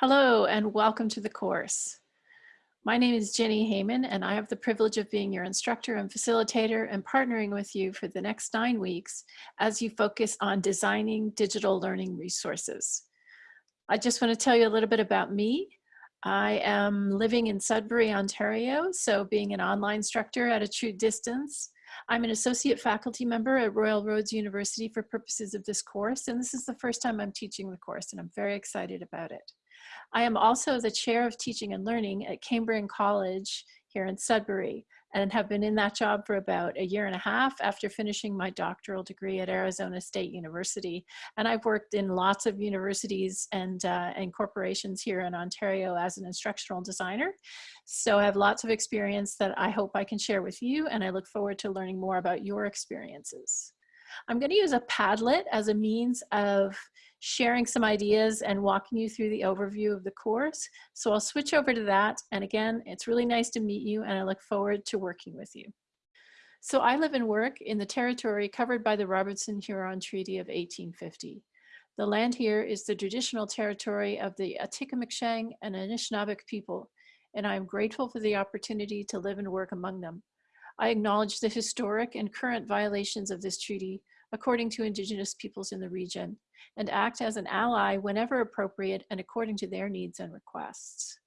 Hello and welcome to the course. My name is Jenni Hayman and I have the privilege of being your instructor and facilitator and partnering with you for the next nine weeks as you focus on designing digital learning resources. I just want to tell you a little bit about me. I am living in Sudbury, Ontario, so being an online instructor at a true distance. I'm an associate faculty member at Royal Roads University for purposes of this course, and this is the first time I'm teaching the course, and I'm very excited about it. I am also the chair of teaching and learning at Cambrian College here in Sudbury and have been in that job for about a year and a half after finishing my doctoral degree at Arizona State University. And I've worked in lots of universities and, uh, and corporations here in Ontario as an instructional designer. So I have lots of experience that I hope I can share with you and I look forward to learning more about your experiences. I'm going to use a Padlet as a means of sharing some ideas and walking you through the overview of the course. So I'll switch over to that. And again, it's really nice to meet you and I look forward to working with you. So I live and work in the territory covered by the Robinson-Huron Treaty of 1850. The land here is the traditional territory of the Atikameksheng and Anishinaabeg people, and I am grateful for the opportunity to live and work among them. I acknowledge the historic and current violations of this treaty according to Indigenous peoples in the region, and act as an ally whenever appropriate and according to their needs and requests.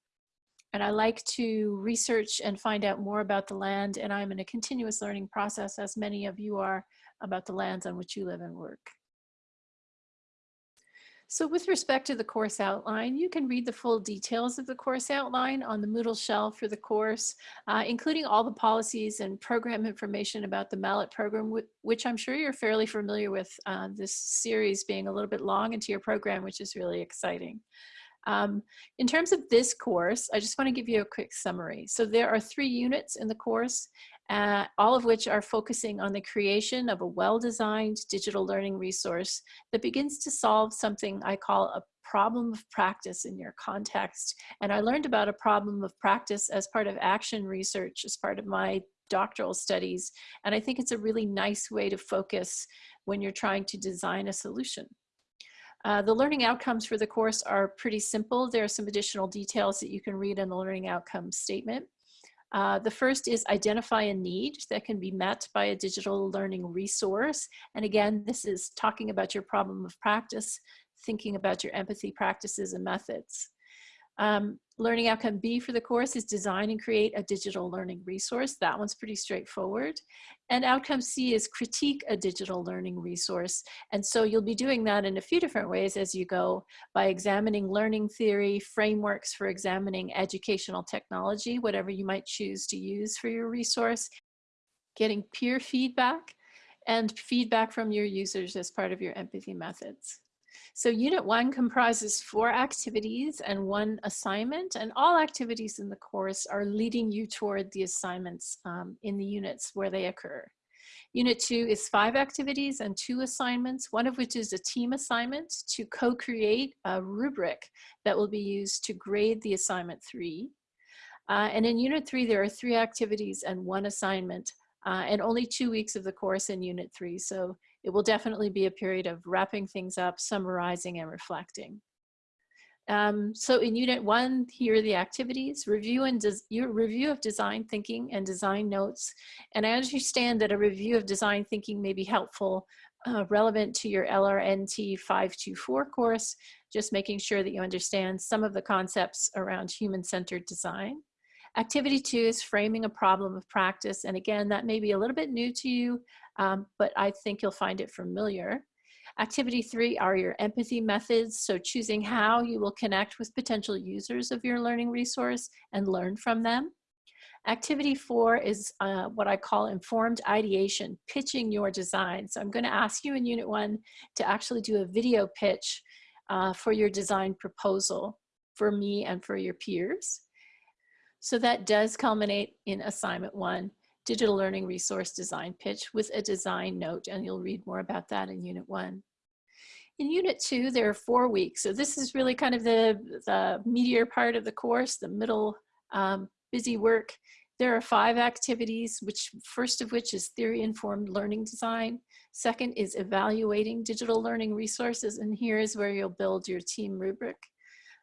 And I like to research and find out more about the land, and I'm in a continuous learning process, as many of you are, about the lands on which you live and work. So with respect to the course outline, you can read the full details of the course outline on the Moodle shell for the course, uh, including all the policies and program information about the MALAT program, which I'm sure you're fairly familiar with uh, this series being a little bit long into your program, which is really exciting. Um, in terms of this course, I just want to give you a quick summary. So there are three units in the course, uh, all of which are focusing on the creation of a well-designed digital learning resource that begins to solve something I call a problem of practice in your context. And I learned about a problem of practice as part of action research, as part of my doctoral studies. And I think it's a really nice way to focus when you're trying to design a solution. Uh, the learning outcomes for the course are pretty simple. There are some additional details that you can read in the learning outcomes statement. Uh, the first is identify a need that can be met by a digital learning resource. And again, this is talking about your problem of practice, thinking about your empathy practices and methods. Um, learning outcome B for the course is design and create a digital learning resource. That one's pretty straightforward. And outcome C is critique a digital learning resource. And so you'll be doing that in a few different ways as you go by examining learning theory, frameworks for examining educational technology, whatever you might choose to use for your resource, getting peer feedback, and feedback from your users as part of your empathy methods. So unit one comprises four activities and one assignment and all activities in the course are leading you toward the assignments um, in the units where they occur. Unit two is five activities and two assignments, one of which is a team assignment to co-create a rubric that will be used to grade the assignment three. Uh, and in unit three, there are three activities and one assignment uh, and only two weeks of the course in unit three. So it will definitely be a period of wrapping things up, summarizing and reflecting. Um, so in unit one, here are the activities, review and your review of design thinking and design notes. And I understand that a review of design thinking may be helpful, uh, relevant to your LRNT 524 course, just making sure that you understand some of the concepts around human-centered design. Activity two is framing a problem of practice. And again, that may be a little bit new to you, um, but I think you'll find it familiar. Activity three are your empathy methods. So choosing how you will connect with potential users of your learning resource and learn from them. Activity four is uh, what I call informed ideation, pitching your design. So I'm gonna ask you in unit one to actually do a video pitch uh, for your design proposal for me and for your peers. So that does culminate in assignment one, digital learning resource design pitch with a design note, and you'll read more about that in unit one. In unit two, there are four weeks. So this is really kind of the, the meatier part of the course, the middle um, busy work. There are five activities, which first of which is theory-informed learning design. Second is evaluating digital learning resources, and here is where you'll build your team rubric.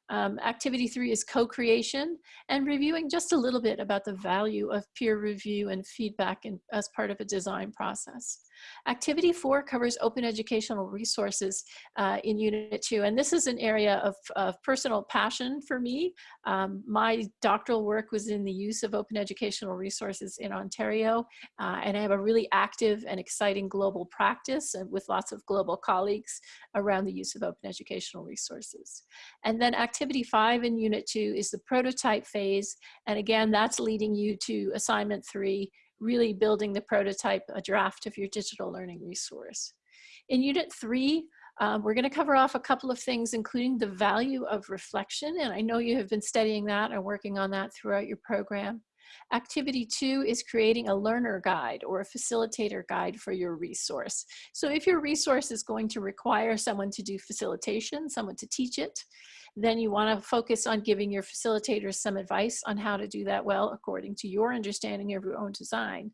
Um, activity three is co-creation and reviewing just a little bit about the value of peer review and feedback in, as part of a design process. Activity four covers open educational resources uh, in Unit 2, and this is an area of, of personal passion for me. Um, my doctoral work was in the use of open educational resources in Ontario, uh, and I have a really active and exciting global practice with lots of global colleagues around the use of open educational resources. And then activity five in Unit 2 is the prototype phase, and again, that's leading you to assignment three, really building the prototype, a draft of your digital learning resource. In unit three, um, we're gonna cover off a couple of things, including the value of reflection. And I know you have been studying that and working on that throughout your program. Activity two is creating a learner guide or a facilitator guide for your resource. So if your resource is going to require someone to do facilitation, someone to teach it, then you want to focus on giving your facilitators some advice on how to do that well according to your understanding of your own design.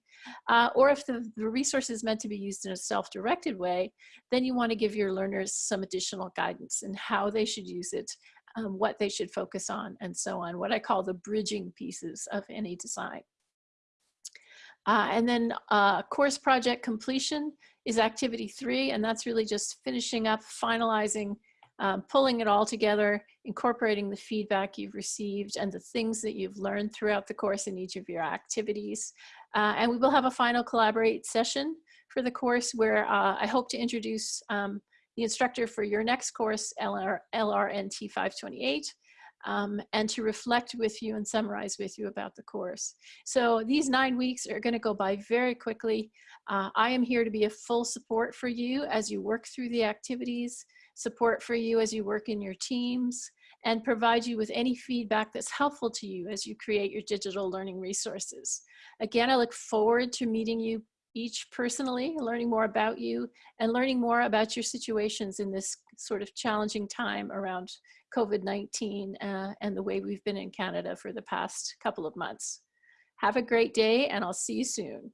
Uh, or if the, the resource is meant to be used in a self-directed way, then you want to give your learners some additional guidance in how they should use it, um, what they should focus on, and so on, what I call the bridging pieces of any design. Uh, and then uh, course project completion is activity three, and that's really just finishing up, finalizing um, pulling it all together, incorporating the feedback you've received and the things that you've learned throughout the course in each of your activities. Uh, and we will have a final collaborate session for the course where uh, I hope to introduce um, the instructor for your next course, LR, LRNT 528, um, and to reflect with you and summarize with you about the course. So these nine weeks are gonna go by very quickly. Uh, I am here to be a full support for you as you work through the activities support for you as you work in your teams, and provide you with any feedback that's helpful to you as you create your digital learning resources. Again, I look forward to meeting you each personally, learning more about you, and learning more about your situations in this sort of challenging time around COVID-19 uh, and the way we've been in Canada for the past couple of months. Have a great day, and I'll see you soon.